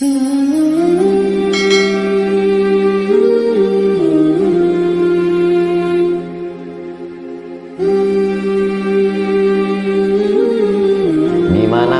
Gimana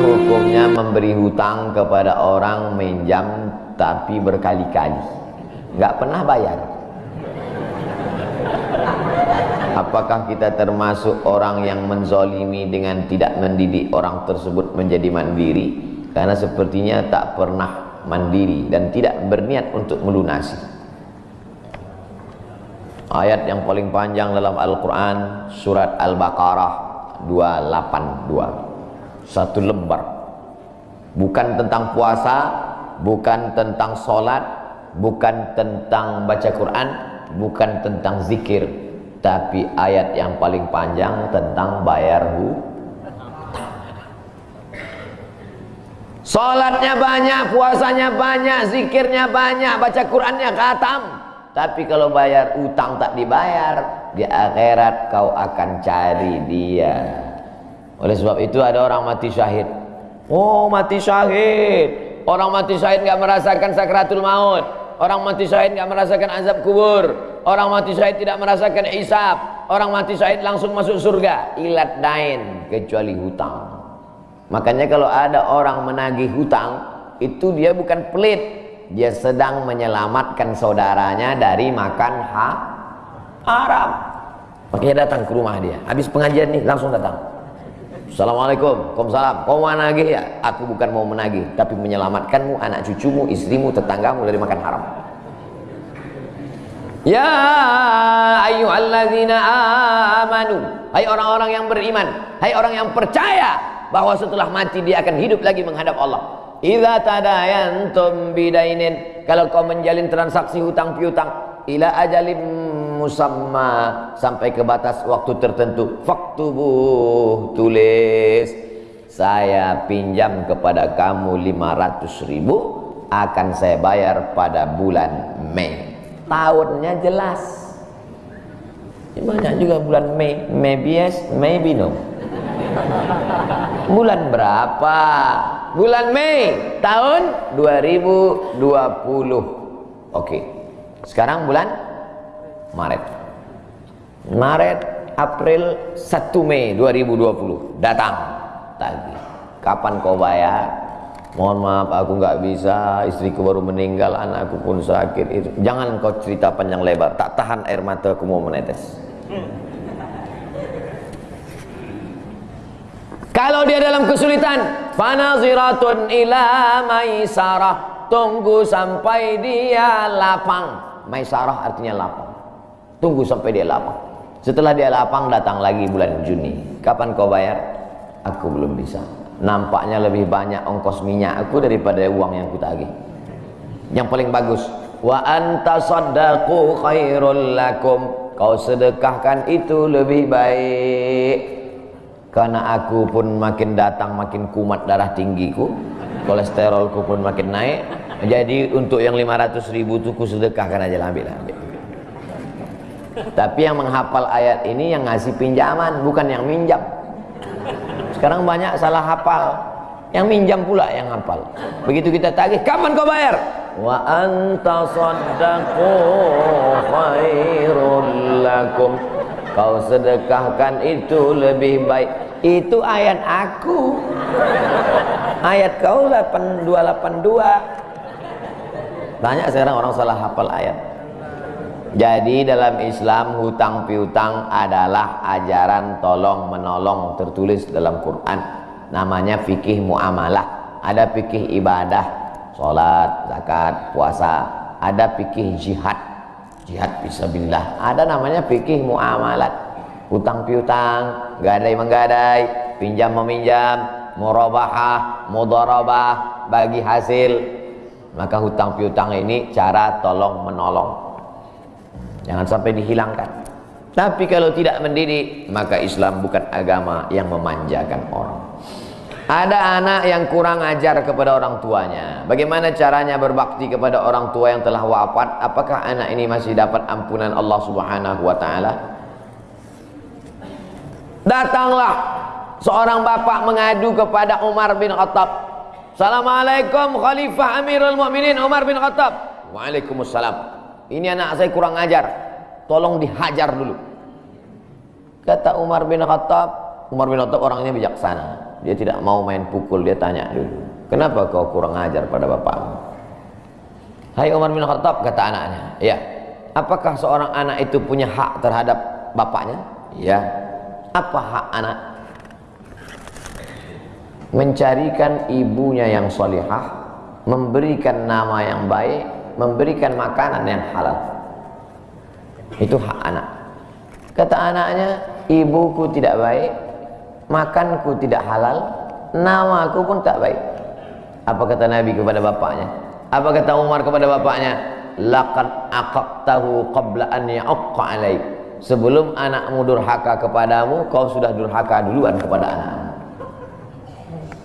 hukumnya memberi hutang kepada orang minjam tapi berkali-kali? Nggak pernah bayar. Apakah kita termasuk orang yang menzolimi dengan tidak mendidik orang tersebut menjadi mandiri karena sepertinya tak pernah mandiri dan tidak berniat untuk melunasi. Ayat yang paling panjang dalam Al-Quran surat Al-Baqarah 282 satu lembar. Bukan tentang puasa bukan tentang solat bukan tentang baca Quran bukan tentang zikir tapi ayat yang paling panjang tentang bayar hutang Salatnya banyak, puasanya banyak, zikirnya banyak, baca Qurannya khatam. Tapi kalau bayar utang tak dibayar, di akhirat kau akan cari dia. Oleh sebab itu ada orang mati syahid. Oh, mati syahid. Orang mati syahid enggak merasakan sakratul maut. Orang mati syahid enggak merasakan azab kubur. Orang mati syahid tidak merasakan hisab. Orang mati syahid langsung masuk surga. Ilat dain kecuali hutang. Makanya kalau ada orang menagih hutang, itu dia bukan pelit. Dia sedang menyelamatkan saudaranya dari makan ha haram. Makanya datang ke rumah dia. Habis pengajian nih langsung datang. Assalamualaikum, Waalaikumsalam. Kau mau menagih ya? Aku bukan mau menagih, tapi menyelamatkanmu, anak cucumu, istrimu, tetanggamu dari makan haram. Ya ayyuhalladzina amanu. Hai orang-orang yang beriman, hai orang yang percaya bahwa setelah mati dia akan hidup lagi menghadap Allah. Idza tadayantum bidainin, kalau kau menjalin transaksi hutang piutang ila ajalim musamma sampai ke batas waktu tertentu, faktubuh tulis. Saya pinjam kepada kamu 500 ribu akan saya bayar pada bulan Mei. Tahunnya jelas. Banyak juga bulan Mei. Maybe yes maybe no bulan berapa? Bulan Mei tahun 2020 oke sekarang bulan Maret. Maret April 1 Mei 2020 datang. Tadi. Kapan kau bayar? Mohon maaf aku nggak bisa. Istriku baru meninggal anakku pun sakit. Itu jangan kau cerita panjang lebar. Tak tahan air mata aku mau menetes kalau dia dalam kesulitan fanaziratun ila maisarah. Tunggu sampai dia lapang. Maisarah artinya lapang. Tunggu sampai dia lapang. Setelah dia lapang datang lagi bulan Juni. Kapan kau bayar? Aku belum bisa. Nampaknya lebih banyak ongkos minyak aku daripada uang yang kutagih. Yang paling bagus wa anta saddaqu khairul lakum. Kau sedekahkan itu lebih baik karena aku pun makin datang makin kumat darah tinggiku kolesterolku pun makin naik jadi untuk yang 500 ribu itu ku sedekahkan aja ambil ambil tapi yang menghafal ayat ini yang ngasih pinjaman bukan yang minjam sekarang banyak salah hafal. Yang minjam pula yang hafal. Begitu kita tagih, kapan kau bayar? Wa anta saddaqu khairul lakum. Kau sedekahkan itu lebih baik. Itu ayat aku. Ayat kau 8282. Banyak sekarang orang salah hafal ayat. Jadi dalam Islam hutang piutang adalah ajaran tolong menolong tertulis dalam Quran. Namanya fikih muamalah. Ada fikih ibadah, sholat, zakat, puasa. Ada fikih jihad, jihad fisabilillah. Ada namanya fikih muamalat. Hutang piutang, gadai menggadai, pinjam meminjam, murabahah, mudarabah, bagi hasil. Maka hutang piutang ini cara tolong menolong Jangan sampai dihilangkan. Tapi kalau tidak mendidik, maka Islam bukan agama yang memanjakan orang. Ada anak yang kurang ajar kepada orang tuanya. Bagaimana caranya berbakti kepada orang tua yang telah wafat? Apakah anak ini masih dapat ampunan Allah Subhanahu wa taala? Datanglah seorang bapak mengadu kepada Umar bin Khattab. Assalamualaikum Khalifah Amirul Mukminin Umar bin Khattab. Waalaikumsalam. Ini anak saya kurang ajar. Tolong dihajar dulu. Kata Umar bin Khattab, Umar bin Khattab orangnya bijaksana. Dia tidak mau main pukul, dia tanya dulu. Kenapa kau kurang ajar pada bapakmu? Hai Umar bin Khattab, kata anaknya. Ya, apakah seorang anak itu punya hak terhadap bapaknya? Ya. Apa hak anak? mencarikan ibunya yang solihah, memberikan nama yang baik, memberikan makanan yang halal. Itu hak anak. Kata anaknya, ibuku tidak baik, makanku tidak halal, namaku pun tak baik. Apa kata Nabi kepada bapaknya? Apa kata Umar kepada bapaknya? Laqad aqaqtahu qabla an ya'aqqa alaik. Sebelum anakmu durhaka kepadamu, kau sudah durhaka duluan kepada anakmu.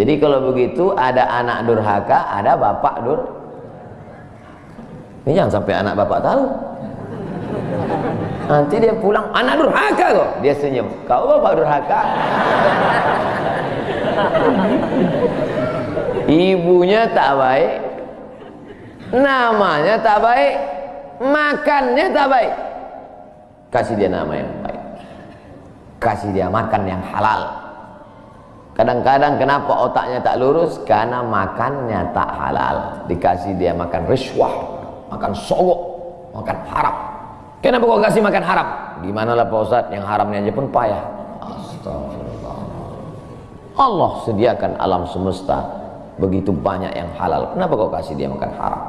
Jadi kalau begitu ada anak durhaka, ada bapak dur. Ini jangan sampai anak bapak tahu. Nanti dia pulang, anak durhaka kok. Dia senyum. Kau bapak durhaka. Ibunya tak baik, namanya tak baik, makannya tak baik. Kasih dia nama yang baik. Kasih dia makan yang halal. Kadang-kadang kenapa otaknya tak lurus? Karena makannya tak halal. Dikasih dia makan riswah, makan sogok, makan haram. Kenapa kau kasih makan haram? Gimana lah Pak Ustaz, yang haramnya aja pun payah. Astagfirullah. Allah sediakan alam semesta begitu banyak yang halal. Kenapa kau kasih dia makan haram?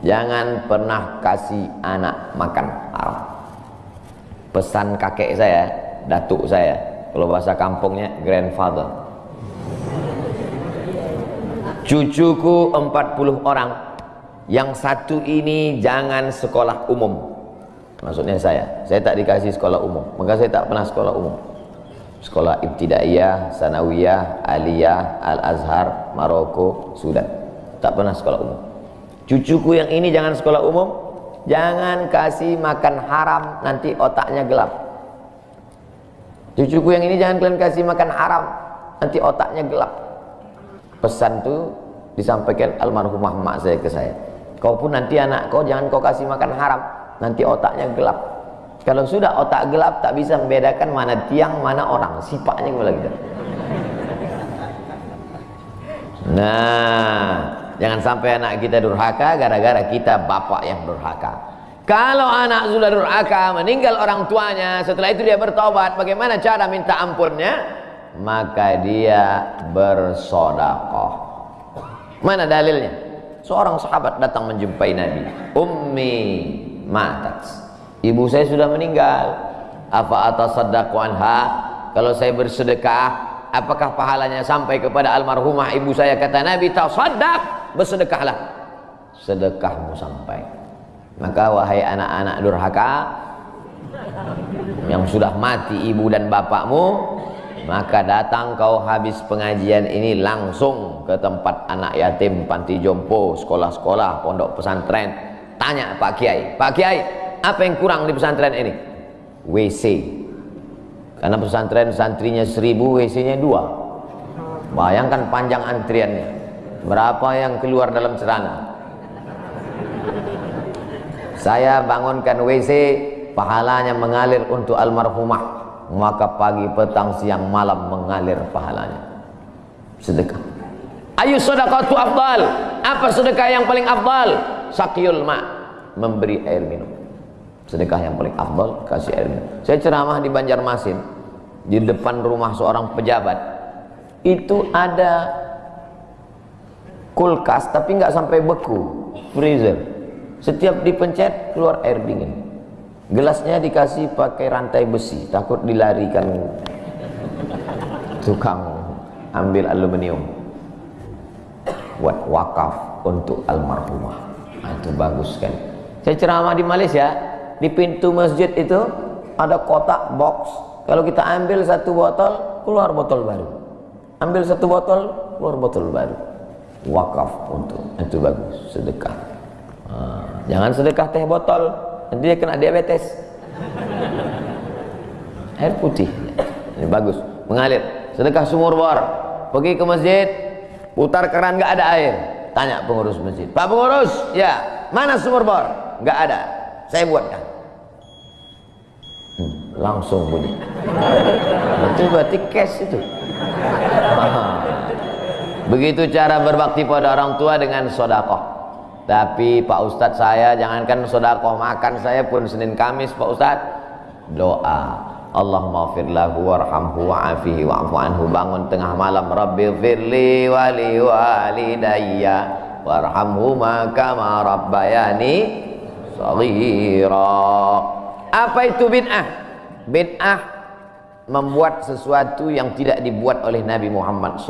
Jangan pernah kasih anak makan haram. Pesan kakek saya, datuk saya, kalau bahasa kampungnya grandfather cucuku 40 orang yang satu ini jangan sekolah umum maksudnya saya. Saya tak dikasih sekolah umum. Maka saya tak pernah sekolah umum. Sekolah ibtidaiyah, sanawiyah, aliyah, al-azhar, Maroko, Sudan. Tak pernah sekolah umum. Cucuku yang ini jangan sekolah umum. Jangan kasih makan haram nanti otaknya gelap. Cucuku yang ini jangan kalian kasih makan haram nanti otaknya gelap. Pesan tu disampaikan almarhumah mak saya ke saya. Kau pun nanti anak kau jangan kau kasih makan haram nanti otaknya gelap. Kalau sudah otak gelap tak bisa membedakan mana tiang mana orang. Sifatnya kepala kita nah jangan sampai anak kita durhaka gara-gara kita bapak yang durhaka. Kalau anak sudah durhaka meninggal orang tuanya setelah itu dia bertobat bagaimana cara minta ampunnya? Maka dia bersodakoh mana dalilnya? Seorang sahabat datang menjumpai Nabi. Ummi matat ibu saya sudah meninggal. Apa atas anha? Kalau saya bersedekah apakah pahalanya sampai kepada almarhumah ibu saya? Kata Nabi tasaddaq bersedekahlah. Sedekahmu sampai. Maka wahai anak-anak durhaka yang sudah mati ibu dan bapakmu maka datang kau habis pengajian ini langsung ke tempat anak yatim panti jompo sekolah-sekolah pondok pesantren tanya Pak Kiai Pak Kiai apa yang kurang di pesantren ini? WC karena pesantren santrinya seribu WC nya dua. Bayangkan panjang antriannya. Berapa yang keluar dalam celana saya bangunkan WC pahalanya mengalir untuk almarhumah. Maka pagi petang siang malam mengalir pahalanya. Sedekah. Ayu sedekatu afdal. Apa sedekah yang paling afdal sakyul ma memberi air minum. Sedekah yang paling afdal kasih air minum. Saya ceramah di Banjarmasin di depan rumah seorang pejabat. Itu ada kulkas tapi nggak sampai beku freezer. Setiap dipencet keluar air dingin. Gelasnya dikasih pakai rantai besi takut dilarikan. Tukang ambil aluminium. Buat wakaf untuk almarhumah nah, itu bagus kan. Saya ceramah di Malaysia di pintu masjid itu ada kotak box. Kalau kita ambil satu botol keluar botol baru. Ambil satu botol keluar botol baru. Wakaf untuk itu bagus sedekah. Nah, jangan sedekah teh botol nanti dia kena diabetes. Air putih. Ini bagus mengalir. Sedekah sumur bor pergi ke masjid putar keran nggak ada air tanya pengurus masjid. Pak pengurus ya mana sumur bor? Nggak ada. Saya buatkan hmm, langsung bunyi. Itu berarti cash itu begitu cara berbakti pada orang tua dengan sodakoh. Tapi Pak Ustadz saya jangankan sodakoh makan saya pun Senin Kamis Pak Ustadz doa Allahumma firlahu warhamhu wa'afihi wa'afu anhu. Bangun tengah malam Rabbi firli wali walidayya warhamhu kama rabbayani saghira. Apa itu bid'ah? Bid'ah membuat sesuatu yang tidak dibuat oleh Nabi Muhammad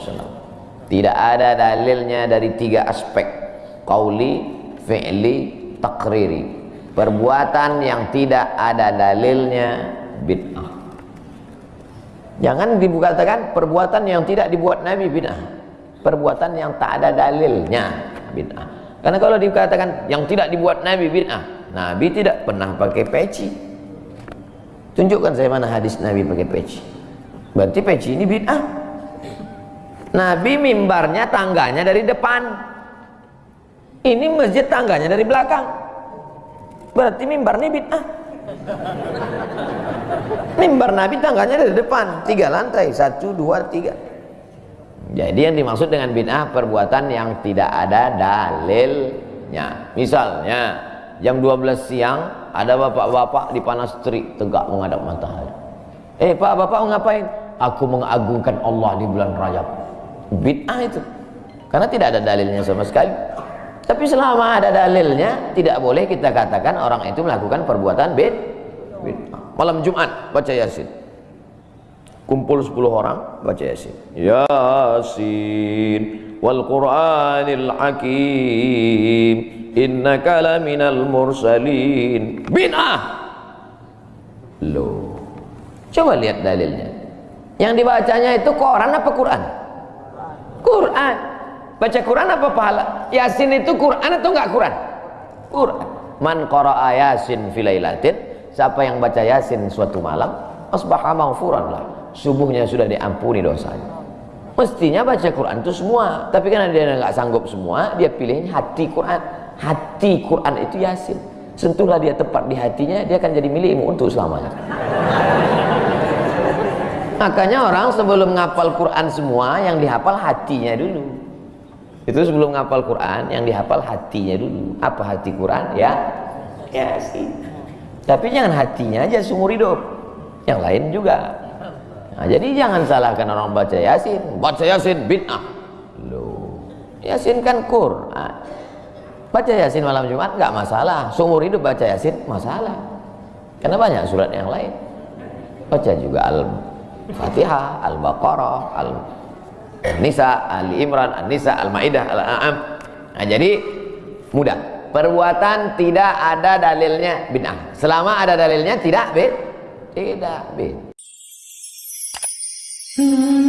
wasallam. Tidak ada dalilnya dari tiga aspek qauli fi'li takriri perbuatan yang tidak ada dalilnya bid'ah. Jangan dikatakan perbuatan yang tidak dibuat Nabi bid'ah. Perbuatan yang tak ada dalilnya bid'ah. Karena kalau dikatakan yang tidak dibuat Nabi bid'ah Nabi tidak pernah pakai peci. Tunjukkan saya mana hadis Nabi pakai peci. Berarti peci ini bid'ah. Nabi mimbarnya tangganya dari depan. Ini masjid tangganya dari belakang berarti mimbar ini bid'ah mimbar Nabi tangganya dari depan. Tiga lantai. Satu dua tiga. Jadi yang dimaksud dengan bid'ah perbuatan yang tidak ada dalilnya. Misalnya jam 12 siang ada bapak-bapak di panas terik tegak menghadap matahari. Eh pak bapak ngapain? Aku mengagungkan Allah di bulan Rajab. Bid'ah itu. Karena tidak ada dalilnya sama sekali tapi selama ada dalilnya, tidak boleh kita katakan orang itu melakukan perbuatan bid. Malam Jumat baca Yasin. Kumpul 10 orang baca Yasin. Yasin wal Qur'anil Hakim. Innaka laminal mursalin. Bid'ah. Loh. Coba lihat dalilnya. Yang dibacanya itu Quran apa Quran? Quran. Baca Quran apa pahala? Yasin itu Quran atau enggak Quran? Quran. Man qara'a Yasin filailatin, siapa yang baca Yasin suatu malam, asbaha maghfuran lah. Subuhnya sudah diampuni dosanya. Mestinya baca Quran itu semua, tapi karena dia enggak sanggup semua, dia pilih hati Quran. Hati Quran itu Yasin. Sentuhlah dia tepat di hatinya, dia akan jadi milikmu untuk selamanya. Makanya orang sebelum ngapal Quran semua, yang dihafal hatinya dulu itu sebelum ngapal Quran yang dihafal hatinya dulu. Apa hati Quran? Ya ya tapi jangan hatinya aja seumur hidup. Yang lain juga. Nah, jadi jangan salahkan orang baca yasin. Baca yasin bid'ah. Loh yasin kan Quran. Baca yasin malam Jumat nggak masalah. Seumur hidup baca yasin masalah. Karena banyak surat yang lain. Baca juga al-fatihah al-baqarah al Nisa, Ali Imran, An-Nisa, Al-Maidah, Al-An'am. Nah, jadi mudah. Perbuatan tidak ada dalilnya bid'ah. Selama ada dalilnya tidak bid tidak bid. Hmm.